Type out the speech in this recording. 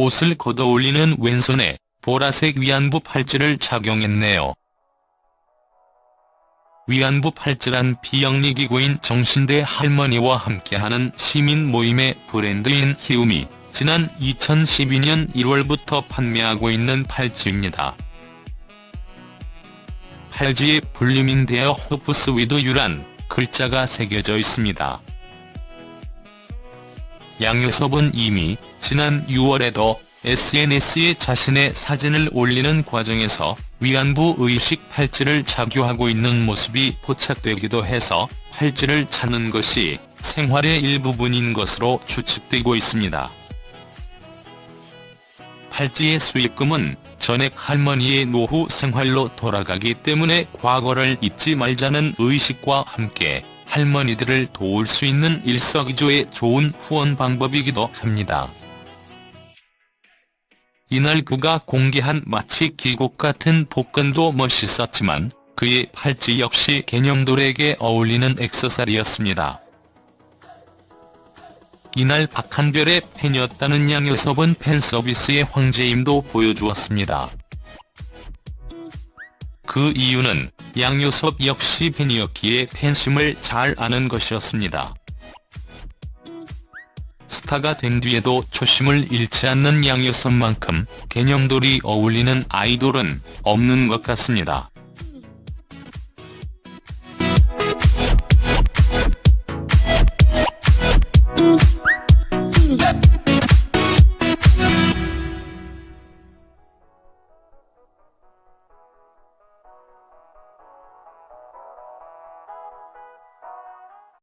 옷을 걷어올리는 왼손에 보라색 위안부 팔찌를 착용했네요. 위안부 팔찌란 비영리기구인 정신대 할머니와 함께하는 시민 모임의 브랜드인 희움이 지난 2012년 1월부터 판매하고 있는 팔찌입니다. 팔찌에 Blooming their hopes with you란 글자가 새겨져 있습니다. 양효섭은 이미 지난 6월에도 SNS에 자신의 사진을 올리는 과정에서 위안부 의식 팔찌를 착용하고 있는 모습이 포착되기도 해서 팔찌를 찾는 것이 생활의 일부분인 것으로 추측되고 있습니다. 팔찌의 수익금은 전액 할머니의 노후 생활로 돌아가기 때문에 과거를 잊지 말자는 의식과 함께 할머니들을 도울 수 있는 일석이조의 좋은 후원 방법이기도 합니다. 이날 그가 공개한 마치 기곡 같은 복근도 멋있었지만 그의 팔찌 역시 개념돌에게 어울리는 액세서리였습니다. 이날 박한별의 팬이었다는 양효섭은 팬서비스의 황제임도 보여주었습니다. 그 이유는 양효섭 역시 팬이었기에 팬심을 잘 아는 것이었습니다. 스타가 된 뒤에도 초심을 잃지 않는 양효섭만큼 개념돌이 어울리는 아이돌은 없는 것 같습니다.